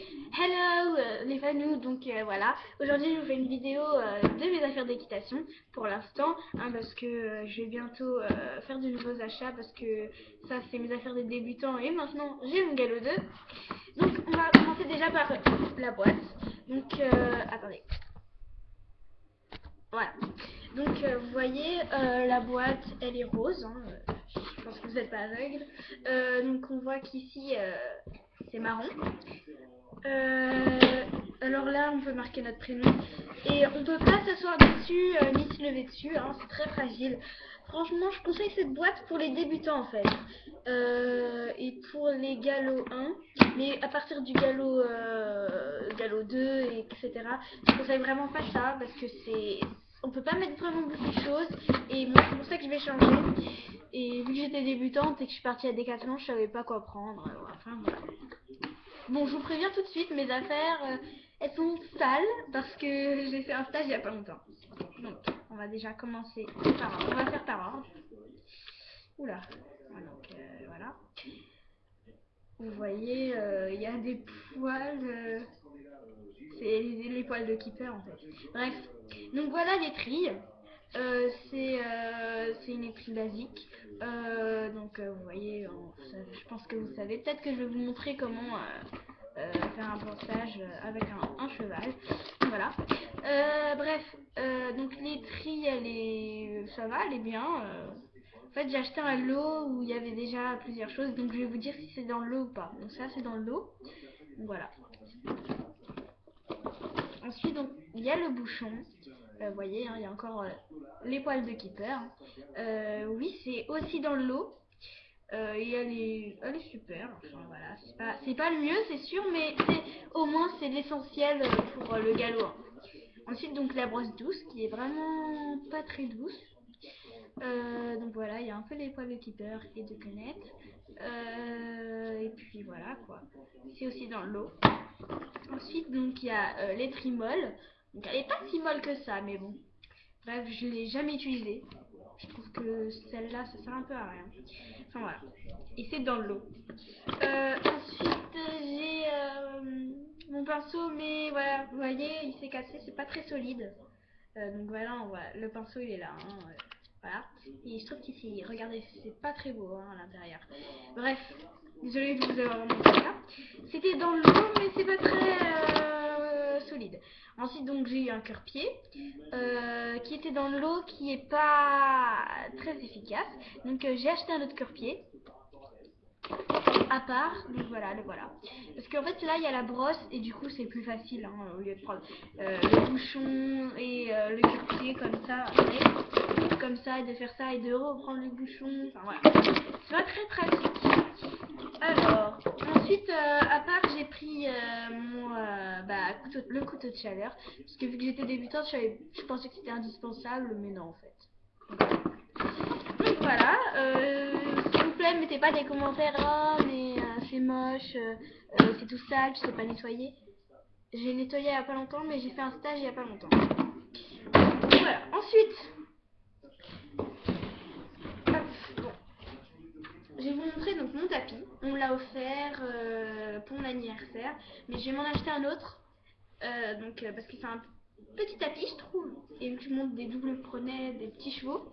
Hello euh, les fanous, donc euh, voilà, aujourd'hui je vous fais une vidéo euh, de mes affaires d'équitation pour l'instant, hein, parce que euh, je vais bientôt euh, faire de nouveaux achats, parce que ça c'est mes affaires des débutants et maintenant j'ai mon galop 2. Donc on va commencer déjà par la boîte, donc euh, attendez. Voilà, donc euh, vous voyez euh, la boîte elle est rose, hein, euh, je pense que vous n'êtes pas aveugle, Euh, donc on voit qu'ici euh, c'est marron. Euh, alors là, on peut marquer notre prénom. Et on peut pas s'asseoir dessus euh, ni se lever dessus. hein, c'est très fragile. Franchement, je conseille cette boîte pour les débutants en fait. Euh, et pour les galops 1. Mais à partir du galop, galop 2, et etc. Je conseille vraiment pas ça parce que c'est. On peut pas mettre vraiment beaucoup de choses. Et c'est pour ça que je vais changer. Et vu que j'étais débutante et que je suis partie à Decathlon, je savais pas quoi prendre. Enfin. Bon, je vous préviens tout de suite, mes affaires, euh, elles sont sales parce que j'ai fait un stage il y a pas longtemps. Donc, on va déjà commencer par ordre. On va faire par ordre. Oula. Voilà, Donc, euh, voilà. Vous voyez, euh, il y a des poils. c'est les, poils de keeper en fait. Bref. Donc voilà l'étrille. C'est c'est une étrille basique. Donc euh, vous voyez, je pense que vous savez. Peut-être que je vais vous montrer comment euh, euh, faire un portage avec un, cheval. Voilà. Bref, donc l'étrille, elle est, ça va, elle est bien. En fait, j'ai acheté un lot où il y avait déjà plusieurs choses, donc je vais vous dire si c'est dans le lot ou pas. Donc ça, c'est dans le lot. Voilà. Ensuite, donc il y a le bouchon. Vous voyez, hein, il y a encore les poils de keeper. Oui, c'est aussi dans le lot. Euh, et elle est, super. Enfin voilà, c'est pas, pas le mieux, c'est sûr, mais au moins c'est l'essentiel euh, pour euh, le galop. Ensuite, donc la brosse douce qui est vraiment pas très douce. Donc voilà, il y a un peu les poils de keeper et de. Euh, et puis voilà quoi. C'est aussi dans le lot. Ensuite, donc il y a les trimoles. Donc elle est pas si molle que ça, mais bon. Bref, je l'ai jamais utilisée. Je trouve que celle-là, ça sert un peu à rien. Enfin voilà. Et c'est dans le lot. Euh, ensuite, j'ai euh, mon pinceau, mais voilà, vous voyez, il s'est cassé, c'est pas très solide. Euh, donc voilà, le pinceau il est là. hein, voilà. Et je trouve qu'ici, regardez, c'est pas très beau hein, à l'intérieur. Bref, désolée de vous avoir montré ça. C'était dans le lot, mais c'est pas très solide. Ensuite, donc j'ai eu un cœur-pied euh, qui était dans le lot, qui est pas très efficace. Donc euh, j'ai acheté un autre cœur-pied à part. Donc voilà, le voilà. Parce qu'en fait là il y a la brosse et du coup c'est plus facile hein, au lieu de prendre euh, le bouchon et euh, le cœur-pied comme ça, comme ça et de faire ça et de reprendre le bouchon. Enfin voilà, c'est pas très pratique. Alors, ensuite, euh, à part, j'ai pris euh, mon, euh, bah, le couteau de chaleur. Parce que vu que j'étais débutante, je, je pensais que c'était indispensable, mais non, en fait. Donc voilà, s'il vous plaît, mettez pas des commentaires, oh, mais c'est moche, c'est tout sale, tu sais pas nettoyer. J'ai nettoyé il y a pas longtemps, mais j'ai fait un stage il y a pas longtemps. Voilà, ensuite, hop, bon. Je vais vous montrer donc mon tapis. On offert euh, pour mon anniversaire, mais je vais m'en acheter un autre. Euh, donc euh, parce que c'est un petit tapis, je trouve. Et je monte des doubles prenets, des petits chevaux.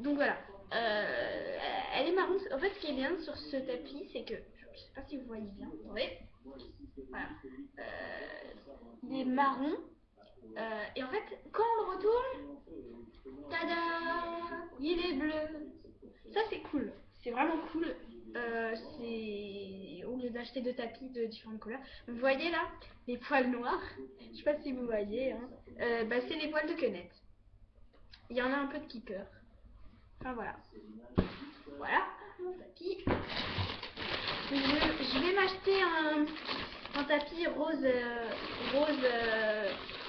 Donc voilà. Elle est marron. En fait, ce qui est bien sur ce tapis, c'est que je sais pas si vous voyez bien. Voyez Voilà. Il est marron. Et en fait, quand on le retourne, tada, il est bleu. Ça c'est cool, c'est vraiment cool. Euh, c'est au lieu d'acheter deux tapis de différentes couleurs. Vous voyez là les poils noirs. Je sais pas si vous voyez. Hein. Euh, bah, c'est les poils de quenette. Il y en a un peu de keeper. Enfin voilà. Voilà mon tapis. Je, vais m'acheter un, tapis rose, euh, rose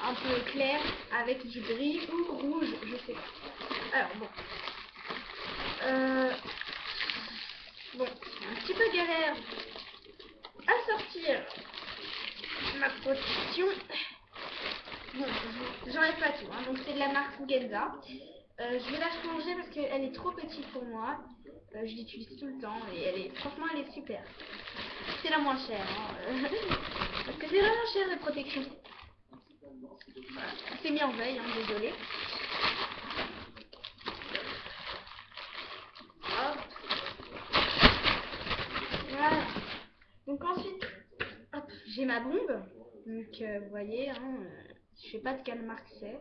un peu clair avec du gris ou rouge, je sais pas. Alors bon. Euh, bon, c'est un petit peu galère à sortir ma protection. Bon, je- j'enlève pas tout, hein. donc c'est de Euh, je vais la changer parce qu'elle est trop petite pour moi. Euh, je l'utilise tout le temps et elle est, franchement, elle est super. C'est la moins chère. hein. cher les protections. Voilà. C'est mis en veille, hein, désolé. Voilà. Donc ensuite, j'ai ma bombe. Donc euh, vous voyez, hein, je sais pas de quelle marque c'est.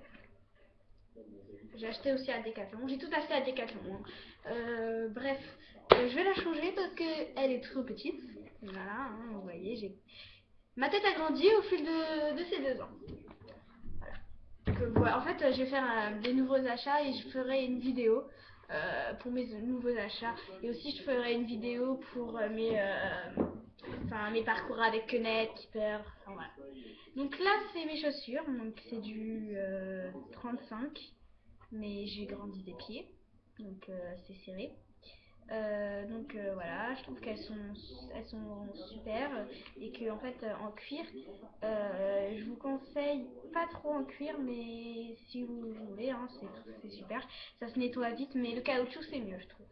J'ai acheté aussi à Decathlon. J'ai tout acheté à Decathlon. hein. Euh, bref, euh, je vais la changer parce que elle est trop petite. Voilà, hein, vous voyez, j'ai ma tête a grandi au fil de, ces deux ans. Euh. En fait, je vais faire des nouveaux achats et je ferai une vidéo pour mes nouveaux achats. Et aussi, je ferai une vidéo pour mes, enfin, mes parcours avec Kenneth, Keeper. Enfin, voilà. Donc là, c'est mes chaussures. Donc c'est du euh, 35, mais j'ai grandi des pieds, donc euh, c'est serré. Euh, donc euh, voilà, je trouve qu'elles sont, elles sont super et que en fait euh, en cuir, euh, je vous conseille pas trop en cuir, mais si vous voulez, hein, c'est super. Ça se nettoie vite, mais le caoutchouc c'est mieux, je trouve.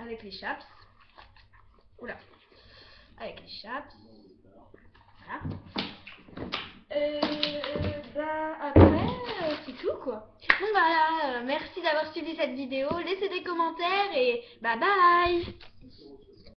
Avec les chaps, oula, avec les chaps, voilà. Euh, bah après, euh, c'est tout quoi. Donc voilà, euh, merci d'avoir suivi cette vidéo. Laissez des commentaires et bye bye